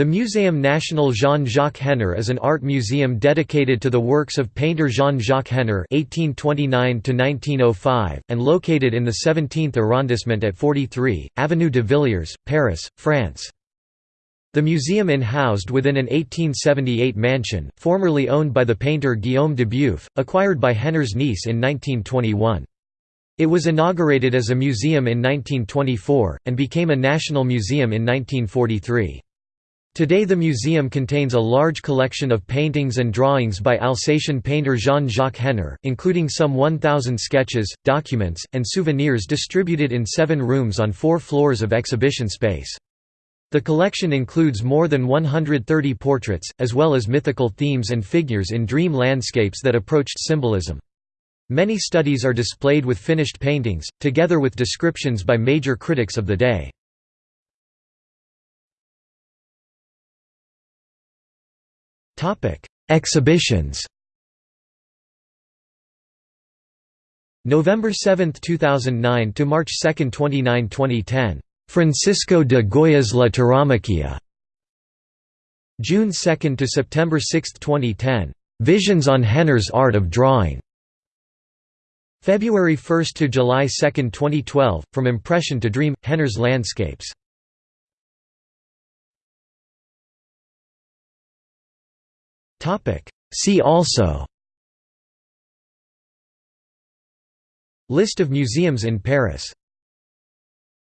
The Muséum National Jean-Jacques Henner is an art museum dedicated to the works of painter Jean-Jacques Henner (1829–1905) and located in the 17th arrondissement at 43 Avenue de Villiers, Paris, France. The museum in housed within an 1878 mansion, formerly owned by the painter Guillaume Dubufe, acquired by Henner's niece in 1921. It was inaugurated as a museum in 1924, and became a national museum in 1943. Today the museum contains a large collection of paintings and drawings by Alsatian painter Jean-Jacques Henner, including some 1,000 sketches, documents, and souvenirs distributed in seven rooms on four floors of exhibition space. The collection includes more than 130 portraits, as well as mythical themes and figures in dream landscapes that approached symbolism. Many studies are displayed with finished paintings, together with descriptions by major critics of the day. Exhibitions November 7, 2009 to March 2, 29, 2010. Francisco de Goya's La Tauromaquia. June 2 to September 6, 2010. Visions on Henner's Art of Drawing. February 1 to July 2, 2012, From Impression to Dream, Henner's Landscapes. See also. List of museums in Paris